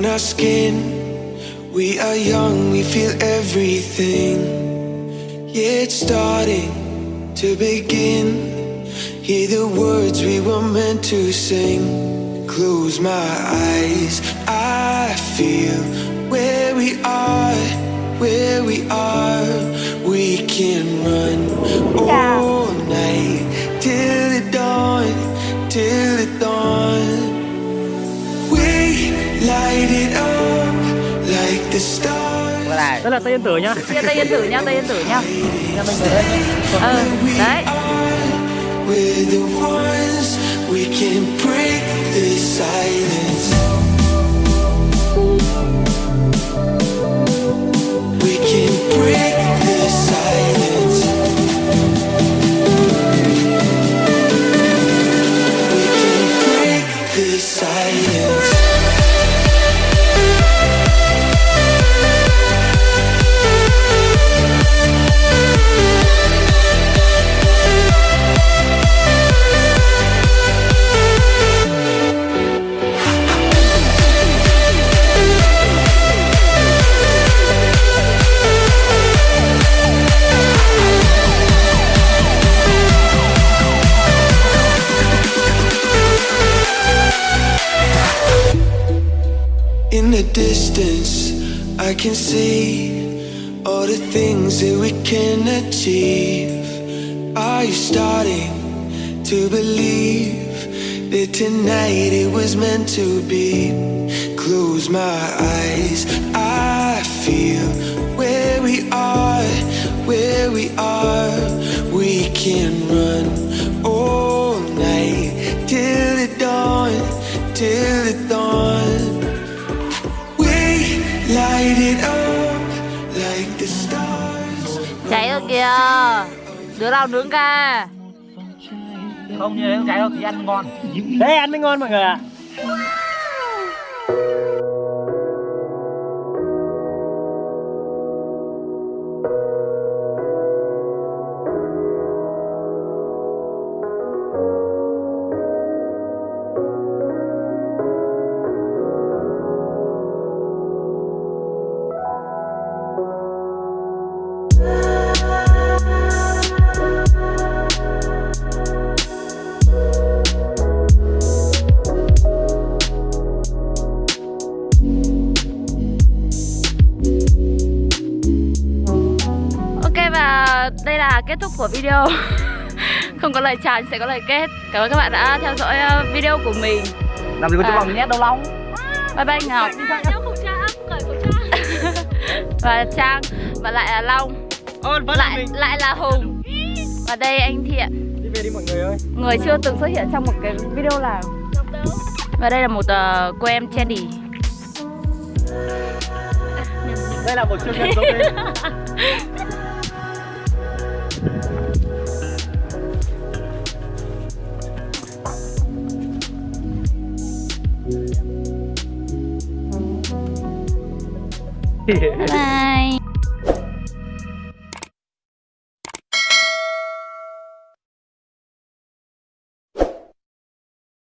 on our skin. We are young, we feel everything. Yeah, it's starting to begin. Hear the words we were meant to sing. Close my eyes, I feel where we are, where we are. We can run Đây là Tây Yên Tử nhá. Chia Tây Yên Tử nha, Tây Yên Tử nha Nhà mình ở đây. Ừ, đấy distance, I can see all the things that we can achieve. Are you starting to believe that tonight it was meant to be? Close my eyes, I feel where we are, where we are. We can Cháy rồi kìa. Đứa nào nướng ca? Không như thế không cháy đâu thì ăn ngon. Đây ăn mới ngon mọi người ạ. Ok đây là kết thúc của video. Không có lời chào sẽ có lời kết. Cảm ơn các bạn đã theo dõi ờ, video của mình. Làm gì có chỗ À. vòng nhét đâu Long Bye bye Ngọc. Và Trang Và lại là Long. Lại lại là Hùng. Và đây anh Thiện. Đi về đi mọi người ơi. Người chưa từng xuất hiện trong một cái video nào Và đây là một uh, cô em Chandy Đây là một chương trình Bye. bye